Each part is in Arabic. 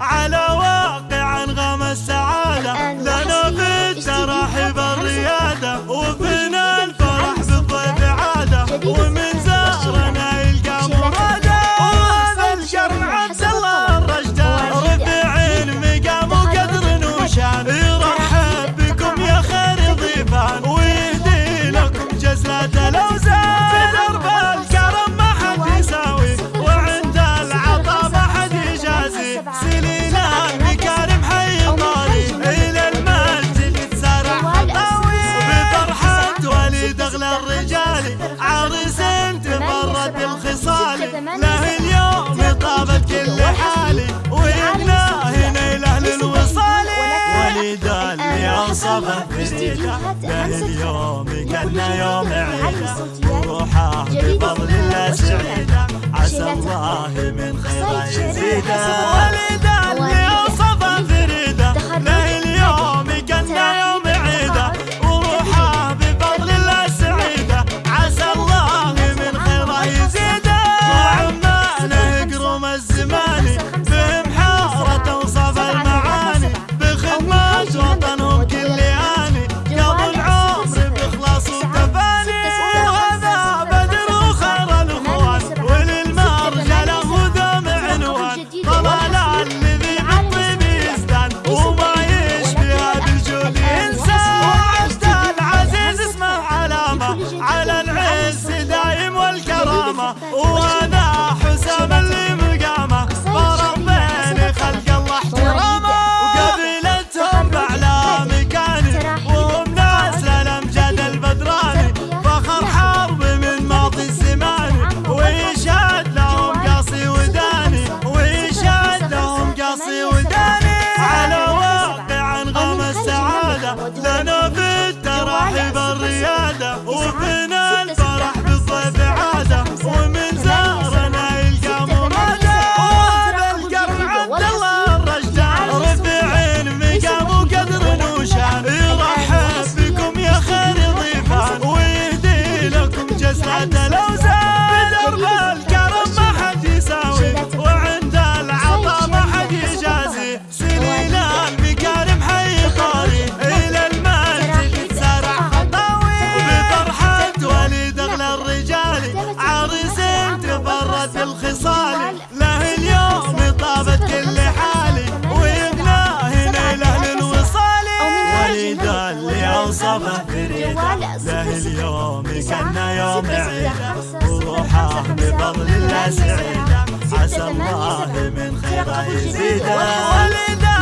على الليالي عرس أنت مرت بخصالي له اليوم طابت كل حالي. وهنا هنا لأهل الوصال. وليدا اللي انصفه بريده له اليوم كنا يوم عيده وروحه بفضل الله سعيدة. عسى الله من خيره يزيده 吃饭 صباح فريدة له اليوم كنا يوم عيدة. وروحه بفضل الله سعيدة عسى الله من خيره يزيده.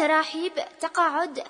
تراحيب تقاعد